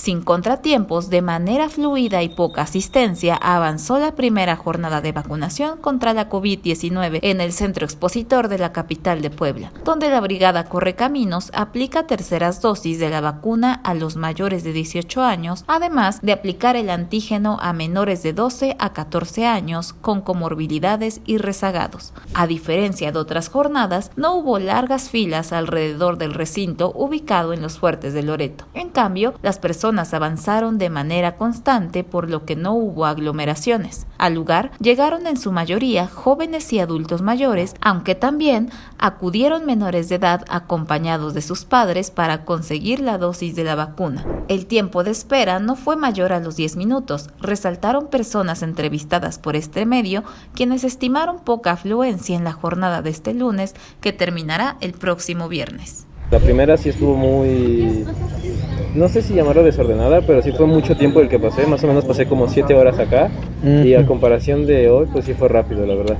Sin contratiempos, de manera fluida y poca asistencia, avanzó la primera jornada de vacunación contra la COVID-19 en el centro expositor de la capital de Puebla, donde la Brigada Correcaminos aplica terceras dosis de la vacuna a los mayores de 18 años, además de aplicar el antígeno a menores de 12 a 14 años con comorbilidades y rezagados. A diferencia de otras jornadas, no hubo largas filas alrededor del recinto ubicado en los fuertes de Loreto. En cambio, las personas avanzaron de manera constante por lo que no hubo aglomeraciones. Al lugar llegaron en su mayoría jóvenes y adultos mayores, aunque también acudieron menores de edad acompañados de sus padres para conseguir la dosis de la vacuna. El tiempo de espera no fue mayor a los 10 minutos, resaltaron personas entrevistadas por este medio, quienes estimaron poca afluencia en la jornada de este lunes que terminará el próximo viernes. La primera sí estuvo muy no sé si llamarlo desordenada, pero sí fue mucho tiempo el que pasé, más o menos pasé como 7 horas acá y a comparación de hoy, pues sí fue rápido, la verdad.